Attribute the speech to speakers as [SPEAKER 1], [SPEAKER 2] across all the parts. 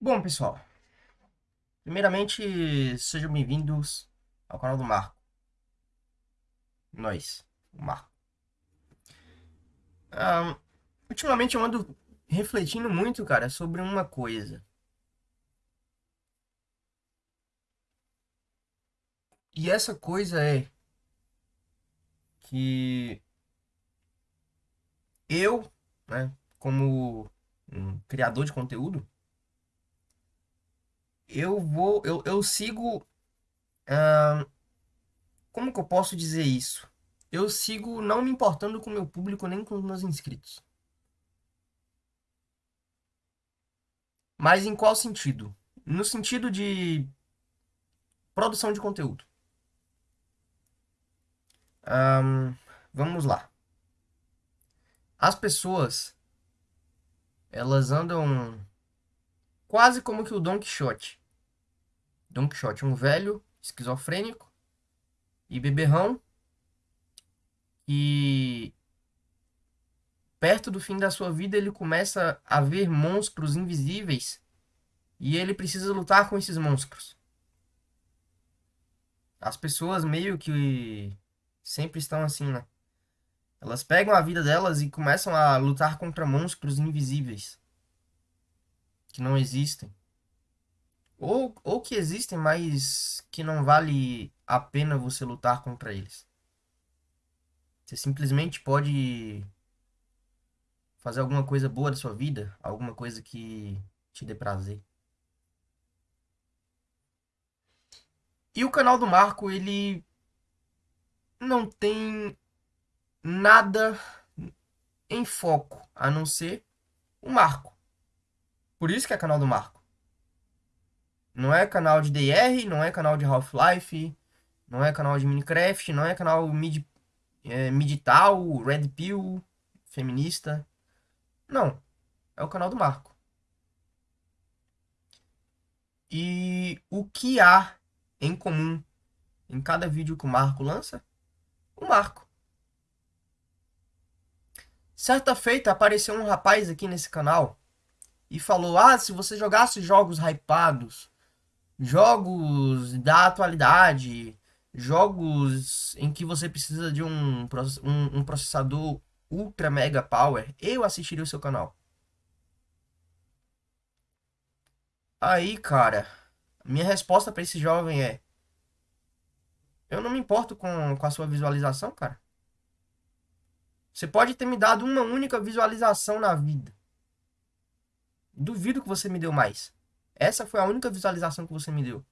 [SPEAKER 1] Bom, pessoal, primeiramente sejam bem-vindos ao canal do Marco. Nós, o Marco. Ah, ultimamente eu ando refletindo muito, cara, sobre uma coisa. E essa coisa é que eu, né, como um criador de conteúdo, eu vou, eu, eu sigo, ah, como que eu posso dizer isso? Eu sigo não me importando com o meu público nem com os meus inscritos. Mas em qual sentido? No sentido de produção de conteúdo. Um, vamos lá. As pessoas, elas andam quase como que o Don Quixote. Don Quixote, um velho esquizofrênico e beberrão que perto do fim da sua vida ele começa a ver monstros invisíveis e ele precisa lutar com esses monstros. As pessoas meio que sempre estão assim, né? Elas pegam a vida delas e começam a lutar contra monstros invisíveis que não existem. Ou, ou que existem, mas que não vale a pena você lutar contra eles. Você simplesmente pode fazer alguma coisa boa da sua vida, alguma coisa que te dê prazer. E o canal do Marco, ele não tem nada em foco, a não ser o Marco. Por isso que é canal do Marco. Não é canal de DR, não é canal de Half-Life, não é canal de Minecraft, não é canal mid, é, Midital, Red Pill, feminista. Não. É o canal do Marco. E o que há em comum em cada vídeo que o Marco lança? O Marco. Certa feita apareceu um rapaz aqui nesse canal e falou: Ah, se você jogasse jogos hypados, jogos da atualidade, jogos em que você precisa de um, um, um processador ultra mega power, eu assistiria o seu canal. Aí, cara, minha resposta para esse jovem é: Eu não me importo com, com a sua visualização, cara. Você pode ter me dado uma única visualização na vida. Duvido que você me deu mais. Essa foi a única visualização que você me deu.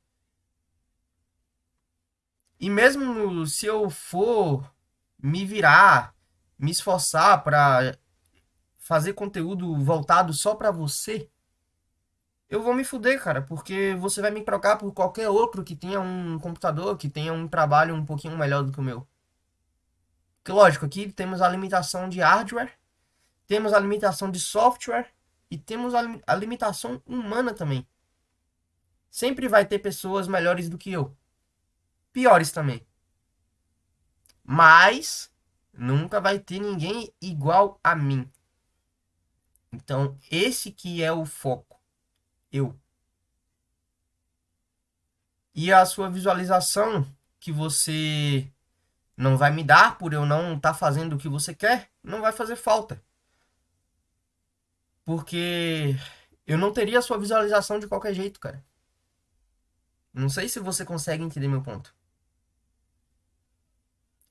[SPEAKER 1] E mesmo se eu for me virar, me esforçar para fazer conteúdo voltado só para você, eu vou me fuder, cara, porque você vai me trocar por qualquer outro que tenha um computador, que tenha um trabalho um pouquinho melhor do que o meu. Que lógico, aqui temos a limitação de hardware, temos a limitação de software e temos a, a limitação humana também. Sempre vai ter pessoas melhores do que eu. Piores também. Mas nunca vai ter ninguém igual a mim. Então, esse que é o foco. Eu. E a sua visualização que você não vai me dar por eu não estar tá fazendo o que você quer, não vai fazer falta. Porque eu não teria a sua visualização de qualquer jeito, cara. Não sei se você consegue entender meu ponto.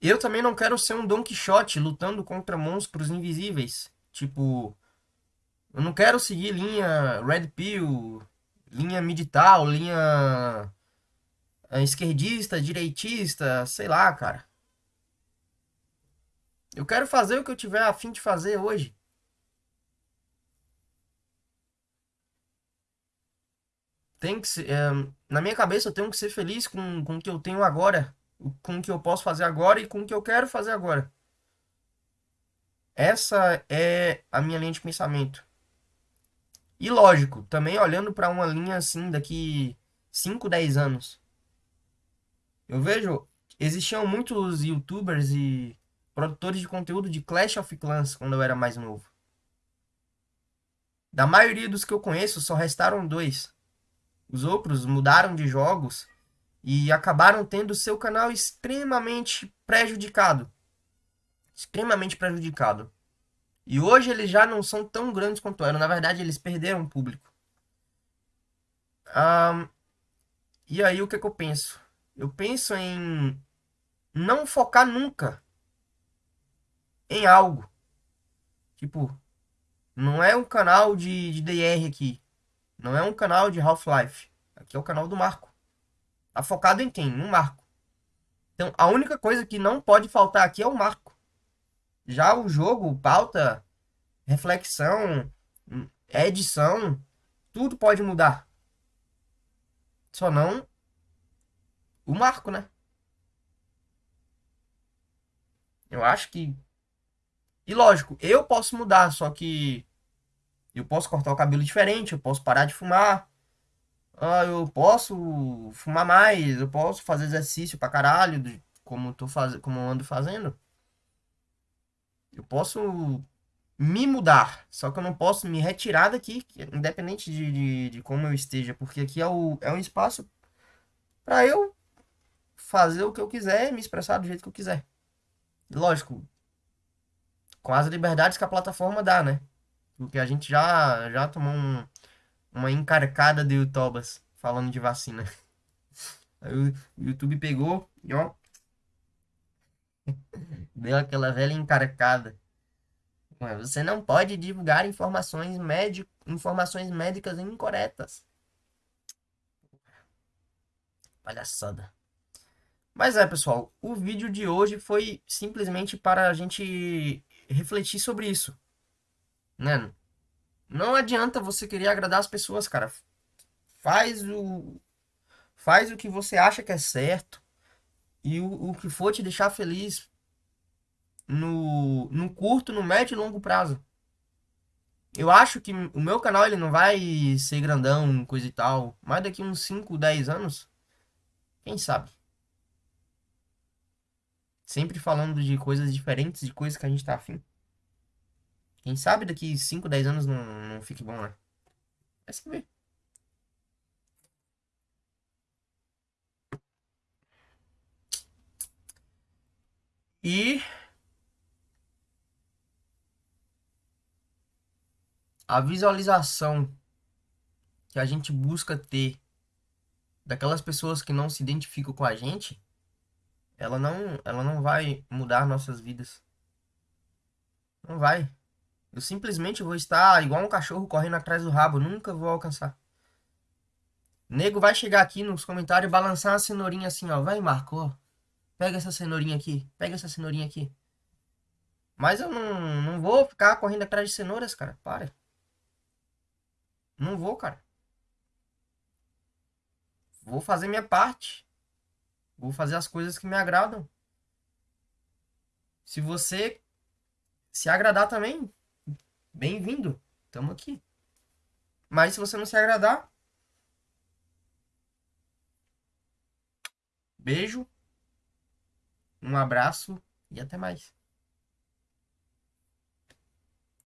[SPEAKER 1] Eu também não quero ser um Don Quixote lutando contra monstros invisíveis. Tipo, eu não quero seguir linha Red Pill, linha Medital, linha eh, esquerdista, direitista, sei lá, cara. Eu quero fazer o que eu tiver a fim de fazer hoje. Tem que ser, é, na minha cabeça eu tenho que ser feliz com, com o que eu tenho agora, com o que eu posso fazer agora e com o que eu quero fazer agora. Essa é a minha linha de pensamento. E lógico, também olhando para uma linha assim daqui 5, 10 anos. Eu vejo, existiam muitos youtubers e produtores de conteúdo de Clash of Clans quando eu era mais novo. Da maioria dos que eu conheço, só restaram dois. Os outros mudaram de jogos e acabaram tendo seu canal extremamente prejudicado. Extremamente prejudicado. E hoje eles já não são tão grandes quanto eram. Na verdade, eles perderam público. Um, e aí, o que, que eu penso? Eu penso em não focar nunca em algo. Tipo, não é um canal de, de DR aqui. Não é um canal de Half-Life. Aqui é o canal do Marco. Tá focado em quem? No Marco. Então, a única coisa que não pode faltar aqui é o Marco. Já o jogo, pauta, reflexão, edição, tudo pode mudar. Só não o Marco, né? Eu acho que. E lógico, eu posso mudar, só que eu posso cortar o cabelo diferente, eu posso parar de fumar. Ah, eu posso fumar mais, eu posso fazer exercício pra caralho, como, tô faz... como ando fazendo. Eu posso me mudar, só que eu não posso me retirar daqui, independente de, de, de como eu esteja, porque aqui é, o, é um espaço para eu fazer o que eu quiser, me expressar do jeito que eu quiser. Lógico, com as liberdades que a plataforma dá, né? Porque a gente já, já tomou um, uma encarcada de youtubers falando de vacina. Aí o YouTube pegou e ó. Deu aquela velha encarcada. Você não pode divulgar informações, médico, informações médicas incorretas. Palhaçada. Mas é, pessoal, o vídeo de hoje foi simplesmente para a gente refletir sobre isso. Né? Não adianta você querer agradar as pessoas, cara. Faz o faz o que você acha que é certo e o, o que for te deixar feliz no, no curto, no médio e longo prazo. Eu acho que o meu canal ele não vai ser grandão, coisa e tal, mas daqui uns 5, 10 anos, quem sabe? Sempre falando de coisas diferentes, de coisas que a gente tá afim. Quem sabe daqui 5, 10 anos não, não fique bom, né? Vai saber. E a visualização que a gente busca ter daquelas pessoas que não se identificam com a gente, ela não, ela não vai mudar nossas vidas. Não vai. Eu simplesmente vou estar igual um cachorro correndo atrás do rabo, nunca vou alcançar. nego vai chegar aqui nos comentários e balançar uma cenourinha assim, ó. Vai, Marco, ó. Pega essa cenourinha aqui. Pega essa cenourinha aqui. Mas eu não, não vou ficar correndo atrás de cenouras, cara. Para. Não vou, cara. Vou fazer minha parte. Vou fazer as coisas que me agradam. Se você se agradar também, bem-vindo. Tamo aqui. Mas se você não se agradar, beijo, um abraço e até mais.